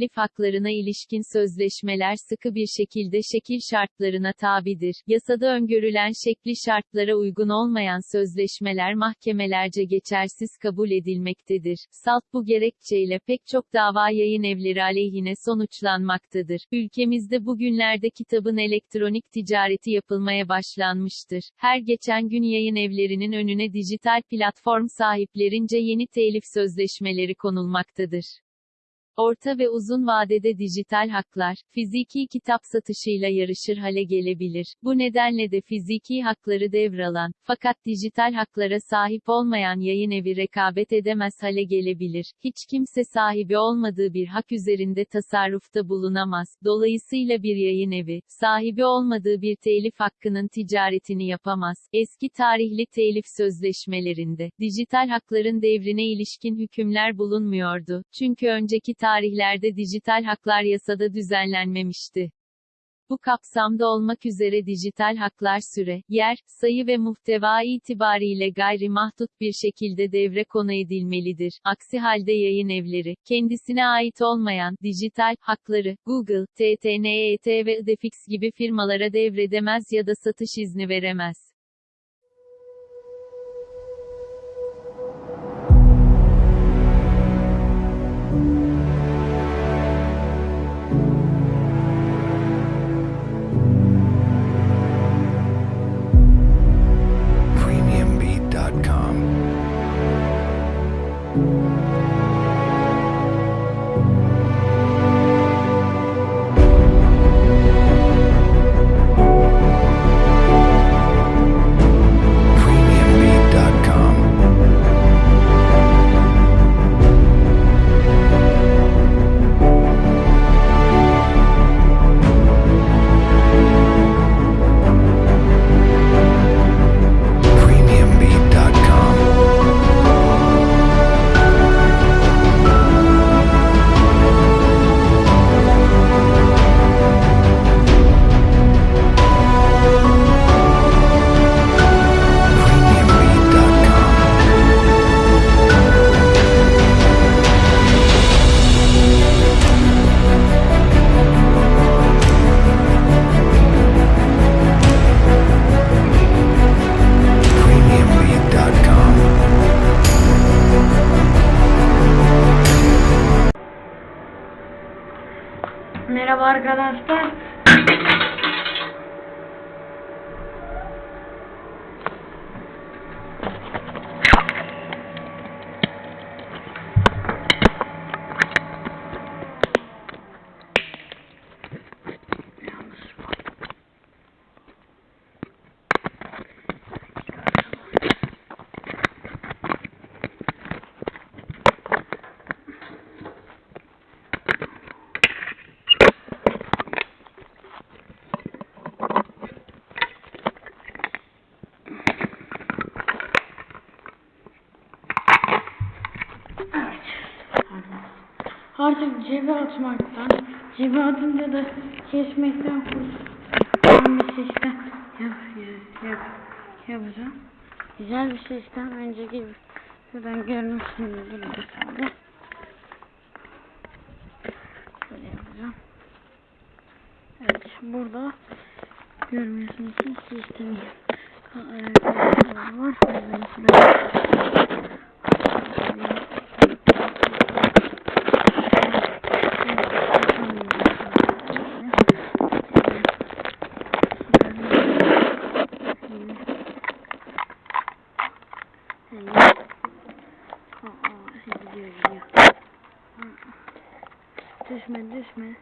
telif haklarına ilişkin sözleşmeler sıkı bir şekilde şekil şartlarına tabidir. Yasada öngörülen şekli şartlara uygun olmayan sözleşmeler mahkemelerce geçersiz kabul edilmektedir. Salt bu gerekçeyle pek çok dava yayın evleri aleyhine sonuçlanmaktadır. Ülkemizde bugünlerde kitabın elektronik ticareti yapılmaya başlanmıştır. Her geçen gün yayın evlerinin önüne dijital platform sahiplerince yeni telif sözleşmeleri konulmaktadır. Orta ve uzun vadede dijital haklar, fiziki kitap satışıyla yarışır hale gelebilir. Bu nedenle de fiziki hakları devralan, fakat dijital haklara sahip olmayan yayın evi rekabet edemez hale gelebilir. Hiç kimse sahibi olmadığı bir hak üzerinde tasarrufta bulunamaz. Dolayısıyla bir yayın evi, sahibi olmadığı bir telif hakkının ticaretini yapamaz. Eski tarihli telif sözleşmelerinde, dijital hakların devrine ilişkin hükümler bulunmuyordu. Çünkü önceki tarihlerde dijital haklar yasada düzenlenmemişti. Bu kapsamda olmak üzere dijital haklar süre, yer, sayı ve muhteva itibariyle gayri mahdut bir şekilde devre konu edilmelidir. Aksi halde yayın evleri, kendisine ait olmayan, dijital, hakları, Google, TTNET ve Idefix gibi firmalara devredemez ya da satış izni veremez. Merhaba arkadaşlar. Evet. Artık cebe atmaktan, cebe atınca da kesmekten kurtulan bir sistem yap, yap, yap, yapacağım. Güzel bir sistem. Önceki buradan görmüşsünüzdür mesela. Böyle yapacağım. Evet, burada görmüyorsunuz sistemi. Evet, var. Düşme düşme.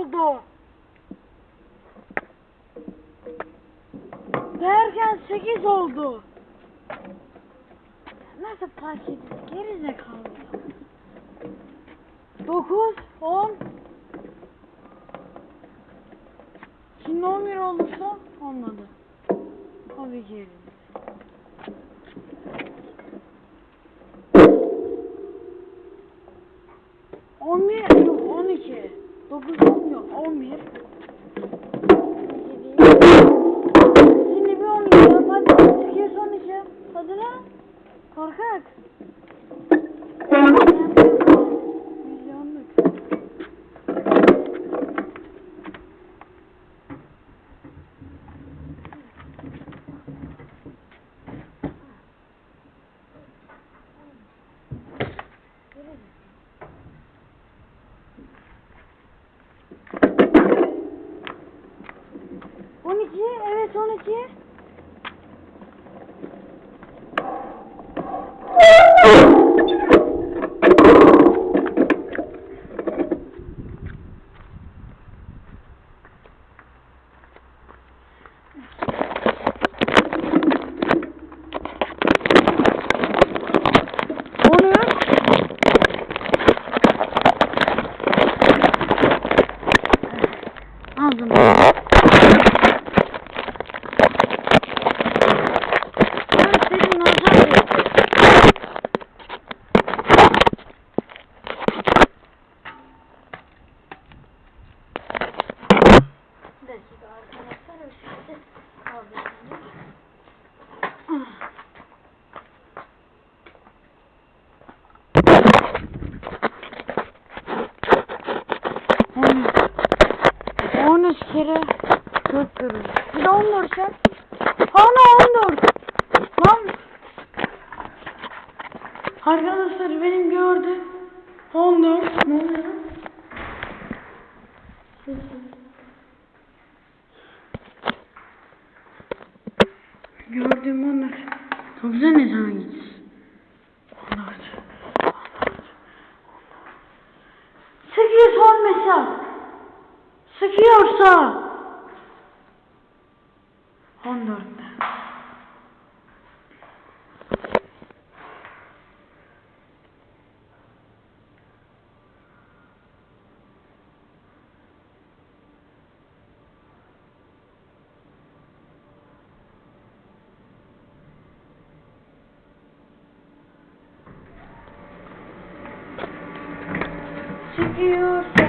oldu. Derken 8 oldu. Nasıl fark edin? Geride kaldı. 9, 10. Şimdi 11 olursa olmadı. Tabii ki forget. 13 kere 4 görürüz. Bir de 14 ya. Ana 14. Lan. Arkadaşlar benim gördü. 14. Ne oluyor? sıkıyorsa sıkıyorsa. 14 Sıkıyor.